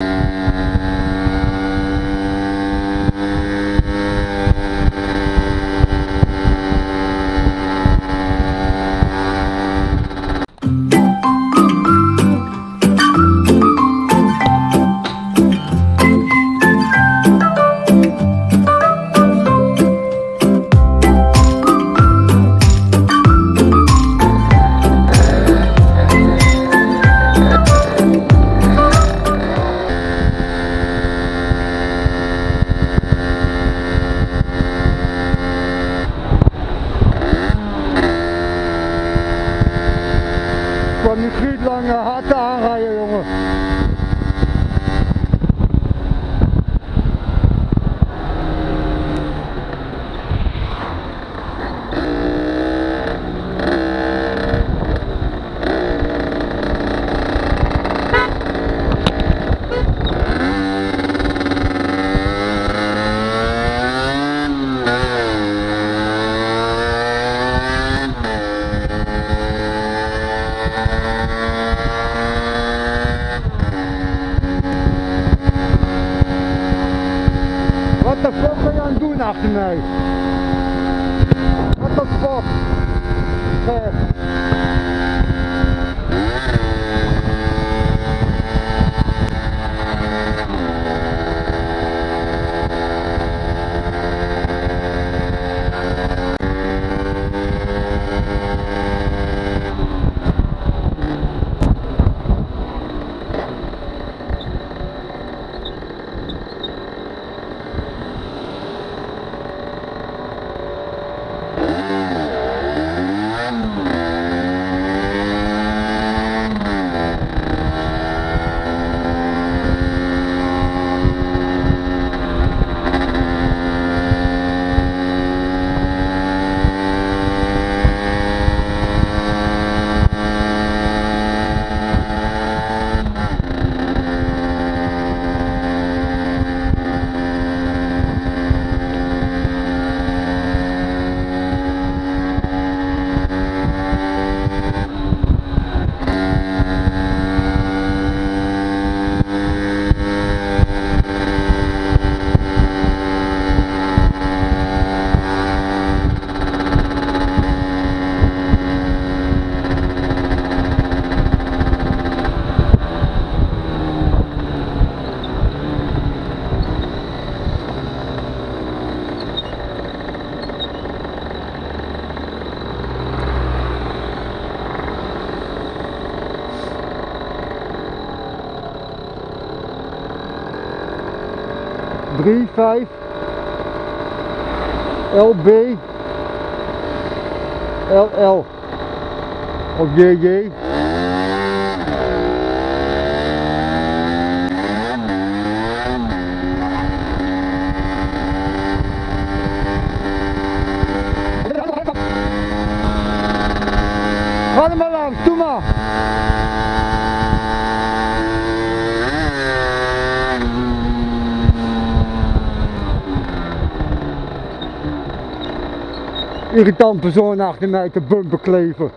Música goed lang hard aanrijden jongen. after. What the fuck? 35 LB LL of JJ Ga er maar langs, doe maar! Irritant persoon achter mij te bumper kleven.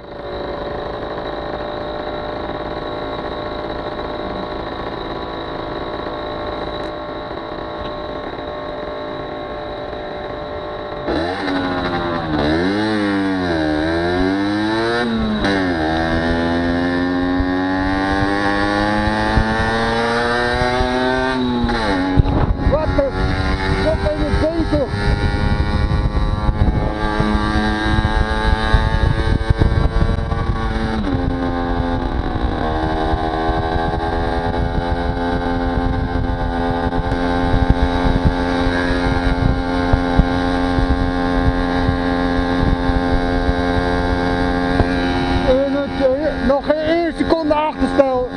Nog geen één seconde achterstel.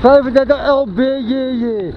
Vijfendertig LBJJ.